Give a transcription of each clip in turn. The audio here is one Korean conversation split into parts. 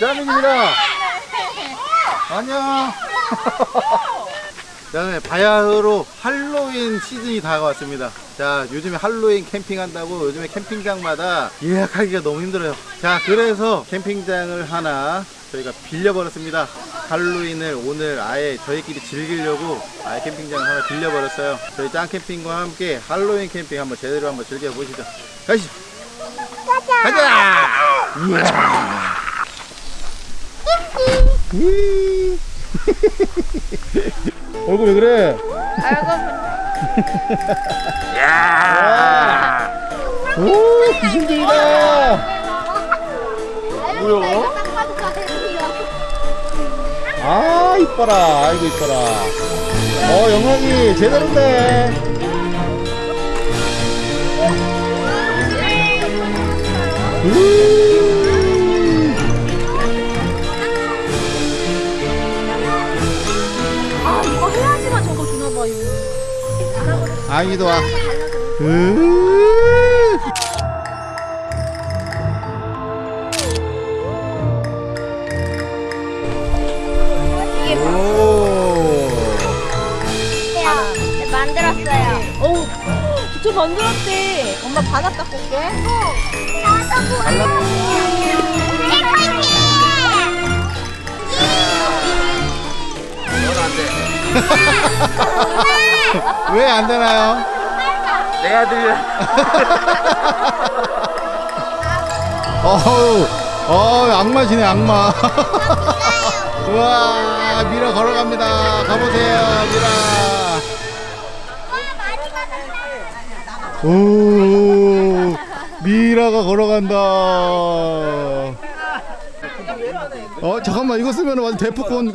짱민입니다. 안녕. 자, 네, 바야흐로 할로윈 시즌이 다가왔습니다. 자, 요즘에 할로윈 캠핑한다고 요즘에 캠핑장마다 예약하기가 너무 힘들어요. 자, 그래서 캠핑장을 하나 저희가 빌려버렸습니다. 할로윈을 오늘 아예 저희끼리 즐기려고 아예 캠핑장을 하나 빌려버렸어요. 저희 짱캠핑과 함께 할로윈 캠핑 한번 제대로 한번 즐겨보시죠. 가시죠. 가자! 이야. 이. 얼굴 왜 그래? 야! 오, 귀신들이다! 뭐야? 아, 이뻐라. 아이고, 이뻐라. 어, 영광이 제대로인데. 우! 아이도 와. 으. 오. 만들었어요. 어우 직접 만들었대 엄마 바닥 닦고 올게 왜 안 되나요? 내 아들 어우, 어, 악마시네, 악마. 우와, 미라 걸어갑니다. 가보세요, 미라. 오, 미라가 걸어간다. 어, 잠깐만, 이거 쓰면 완전 대포콘.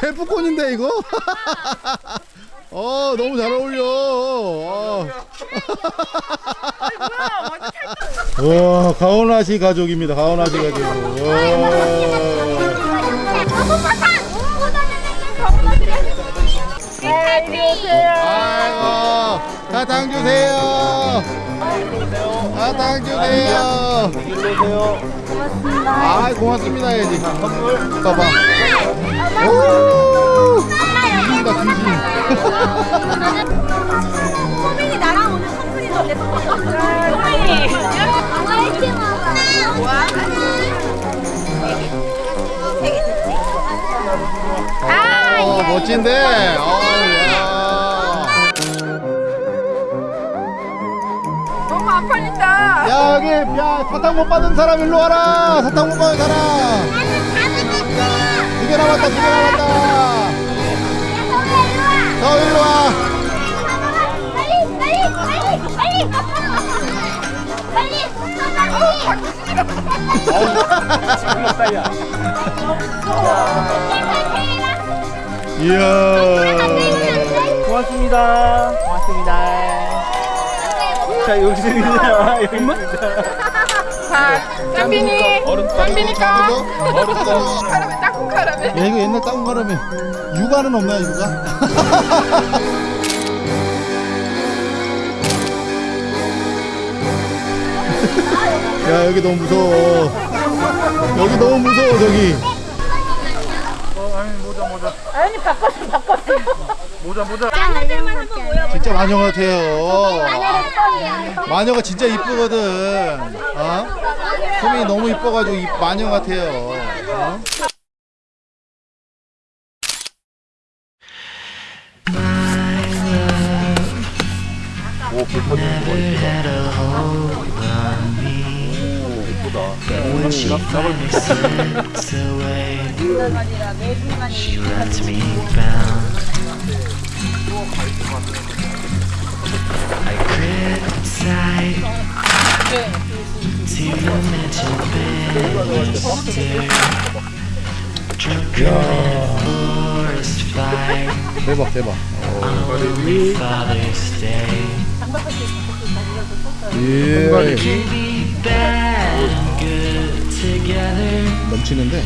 대포콘인데, 이거? 어, 너무 잘 어울려. 어. 와, 가오나시 가족입니다. 가오나시 가족. 와. 아이고, 사탕 주세요. 사탕 주세요. 일로 아, 고맙습니다. 해야지. 봐봐. 오, 귀신다, 귀신. 소민이 나랑 오늘 선물이 더 예뻐 소민이 어, 멋진데. 팔린다 야, 여기, 야, 사탕 못 받은 사람 일로 와라. 사탕 못 받은 사람. 두개 남았다, 두개 남았다. 너 일로 와. 빨리 이야. 고맙습니다 고맙습니다 자 여기 있습니다 짬빈이 짬빈이 까. 카라멜 따끈 카라멜. 야, 이거 옛날 따온 거라며. 육아는 없나요, 육아? 야, 여기 너무 무서워. 여기 너무 무서워, 저기. 아니 바꿨어 바꿨어 모자 모자 진짜 마녀 같아요. 마녀가 진짜 이쁘거든. 어? 소민이 너무 이뻐가지고 이 마녀 같아요. 어? 오, finally slips away, she lets me bound. I 대박, 대박. 예. 넘치는데.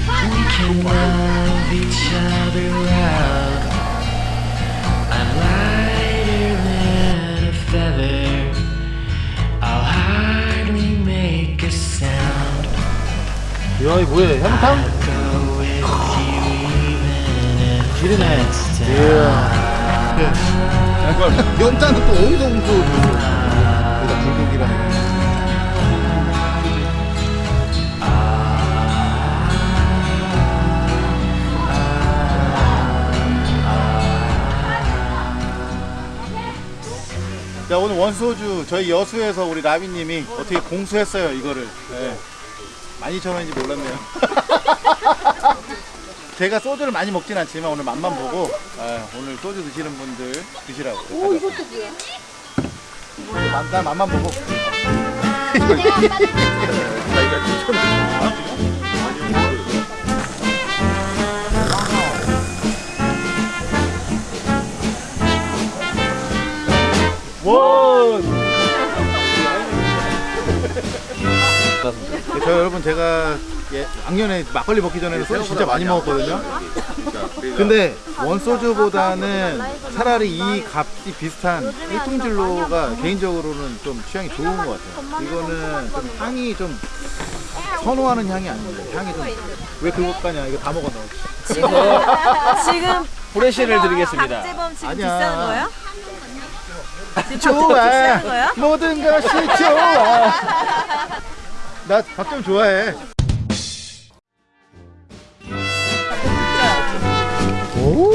뭐야? 해물탕? 지리네. 이야. 연자는 또 어디서 훔쳐? 여기다 불고기랑. 자 오늘 원소주 저희 여수에서 우리 라비님이 어떻게 공수했어요 이거를 네. 12,000원인지 몰랐네요. 제가 소주를 많이 먹진 않지만 오늘 맛만 보고 아, 오늘 소주 드시는 분들 드시라고. 오 이것도 난 맛만 보고. 원! 저 여러분 제가 예, 작년에 막걸리 먹기 전에는 소주 진짜 많이 먹었거든요. 근데 원소주보다는 차라리 이 값이 비슷한 일통진로가 개인적으로는 좀 취향이 좋은 것 같아요. 이거는 좀 향이 좀 선호하는 향이 아니에요. 향이 좀 왜 그것 가냐? 이거 다 먹었나? 지금 지금 브레시를 드리겠습니다. 박재범 지금 아니야. 비싼 거예요? 좋아. 모든 것이 좋아. 나 박정 좋아해. 오.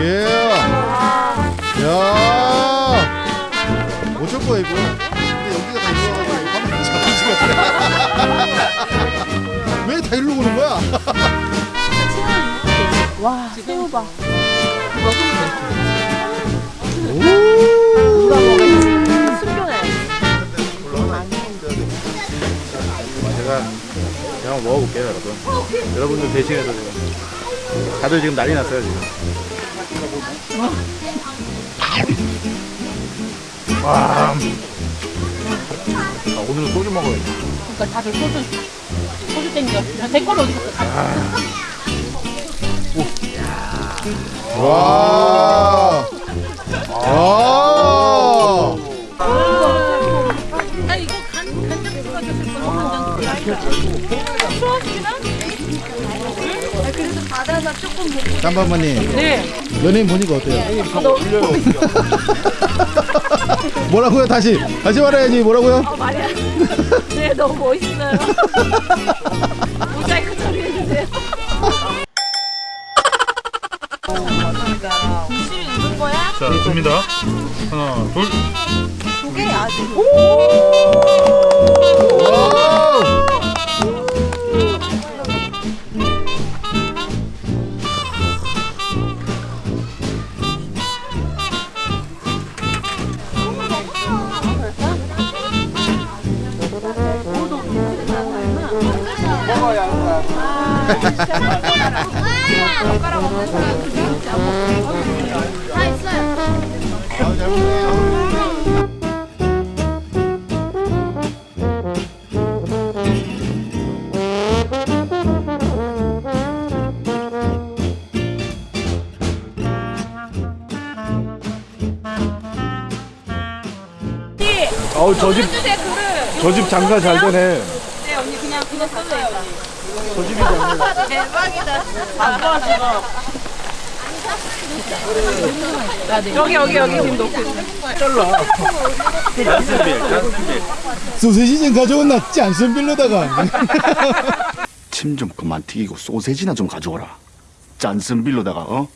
예. 야. 어쩔 거야 이거. 근데 여기가 다 일로 와가지고 화면 왜다 일로 오는 거야? 와 새우 봐. 오. 제가 한번 먹어볼게요 여러분 여러분들 대신해서 지금 다들 지금 난리 났어요 지금 와 아, 오늘은 소주 먹어야지 그러니까 다들 소주 소주 땡겨. 야, 내 거는 어디 갔어? 와 와. 바다나 조금 먹고 짬바마님 네. 연예인 보니까 어때요? 뭐라고요 다시 다시 말해야지 뭐라고요? 말이야. 네 너무 멋있어요. 모자이크 처리해주세요. 혹시 입은 거야? 자, 듭니다. 하나, 둘. 조개 아 어우 저집 주세요 그릇. 저집 장사 잘 되네. 네 언니 그냥 그거 언니. 저 집이 대박이다. 안 좋아서. 여기 여기 여기 지금 놓고 있어. 소세지 좀 가져온나 짠순빌로다가 침 좀 그만 튀기고 소세지나 좀 가져오라. 짠슨빌로다가 어?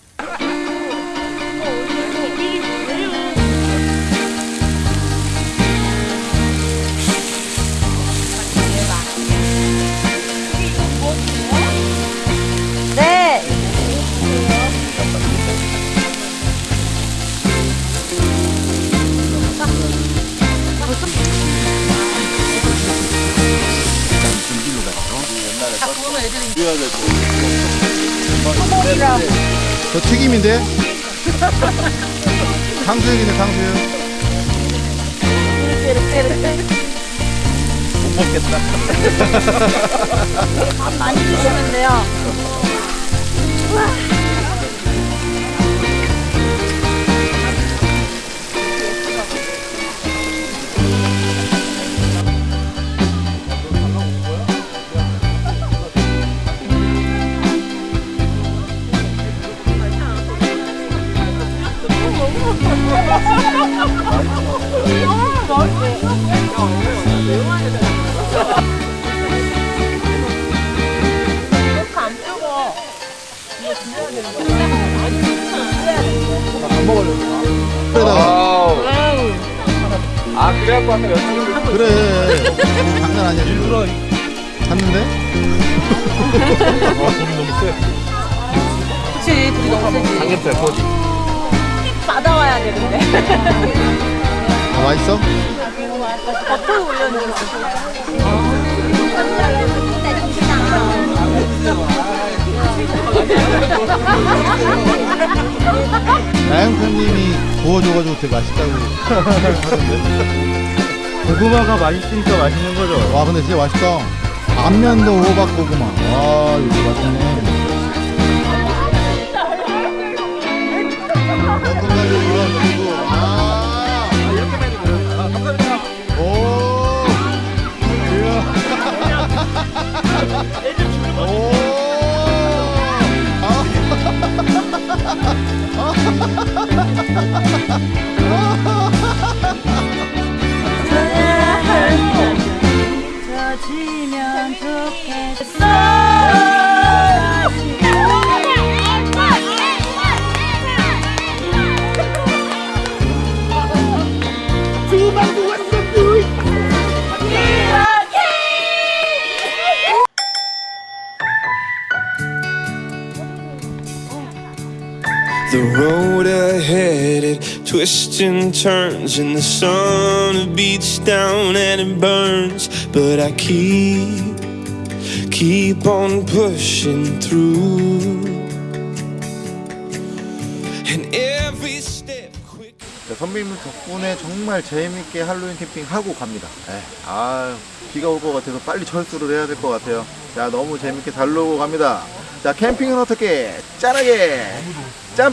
저 튀김인데? 탕수육이네 탕수육 못 먹겠다. 많이 드시면 돼요. 아 아까 여쭤 그래 장난 아니야 일부러. 갔는데? 그치 둘이 너무 세지? 삼겹살 꼬지. 받아와야 되는데. 아, 맛있어? 버터 올려놓은 나영편님이 구워줘가지고 되게 맛있다고 하던데 고구마가 맛있으니까 맛있는 거죠. 와 근데 진짜 맛있다 안면도 호박 고구마 와 이거 맛있네 볶음밥이 올라가지고 아 오. 이야. 오. 젖 으면 좋겠어 road ahead it twists and turns, and the sun beats down and it burns. But I keep, keep on pushing through. And every step quick. 자, 선배님 덕분에 정말 재밌게 할로윈 캠핑 하고 갑니다. 에, 아 비가 올 것 같아서 빨리 철수를 해야 될 것 같아요. 자, 너무 재밌게 잘 놀고 갑니다. 자, 캠핑은 어떻게? 짠하게! 짬